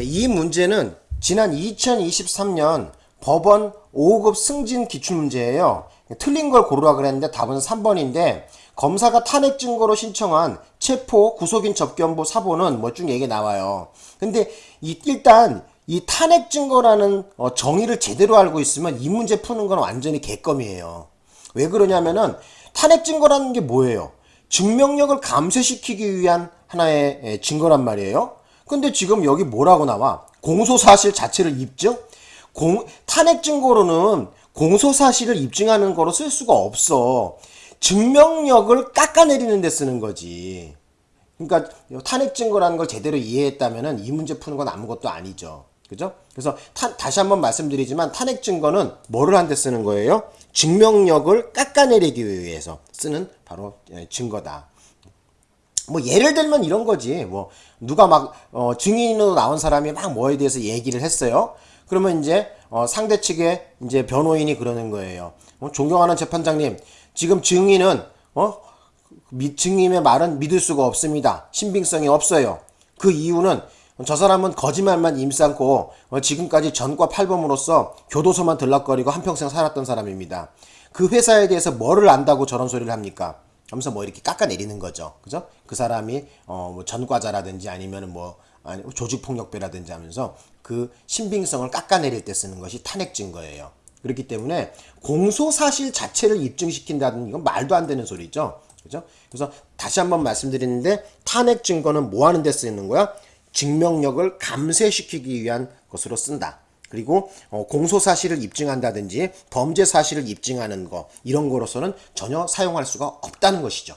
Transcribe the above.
이 문제는 지난 2023년 법원 5급 승진 기출문제예요. 틀린 걸 고르라 그랬는데 답은 3번인데 검사가 탄핵 증거로 신청한 체포 구속인 접견부 사보는 뭐쭉 얘기 나와요. 근데 이 일단 이 탄핵 증거라는 어, 정의를 제대로 알고 있으면 이 문제 푸는 건 완전히 개껌이에요. 왜 그러냐면은 탄핵 증거라는 게 뭐예요? 증명력을 감쇄시키기 위한 하나의 예, 증거란 말이에요. 근데 지금 여기 뭐라고 나와? 공소사실 자체를 입증? 공, 탄핵 증거로는 공소사실을 입증하는 거로 쓸 수가 없어. 증명력을 깎아내리는 데 쓰는 거지. 그러니까 탄핵 증거라는 걸 제대로 이해했다면 이 문제 푸는 건 아무것도 아니죠. 그죠? 그래서 타, 다시 한번 말씀드리지만 탄핵 증거는 뭐를 한데 쓰는 거예요? 증명력을 깎아내리기 위해서 쓰는 바로 예, 증거다. 뭐 예를 들면 이런 거지. 뭐 누가 막 어, 증인으로 나온 사람이 막 뭐에 대해서 얘기를 했어요. 그러면 이제 어, 상대 측의 이제 변호인이 그러는 거예요. 어, 존경하는 재판장님, 지금 증인은 어 미, 증인의 말은 믿을 수가 없습니다. 신빙성이 없어요. 그 이유는 저 사람은 거짓말만 임삼고 어, 지금까지 전과 팔범으로서 교도소만 들락거리고 한평생 살았던 사람입니다. 그 회사에 대해서 뭐를 안다고 저런 소리를 합니까? 하면서 뭐 이렇게 깎아내리는 거죠. 그죠? 그 사람이 어 뭐 전과자라든지 아니면 은 뭐 아니 조직폭력배라든지 하면서 그 신빙성을 깎아내릴 때 쓰는 것이 탄핵 증거예요. 그렇기 때문에 공소사실 자체를 입증시킨다는 이건 말도 안 되는 소리죠. 그죠? 그래서 다시 한번 말씀드리는데 탄핵 증거는 뭐 하는 데 쓰이는 거야? 증명력을 감쇄시키기 위한 것으로 쓴다. 그리고 어, 공소 사실을 입증한다든지 범죄 사실을 입증하는 거 이런 거로서는 전혀 사용할 수가 없다는 것이죠.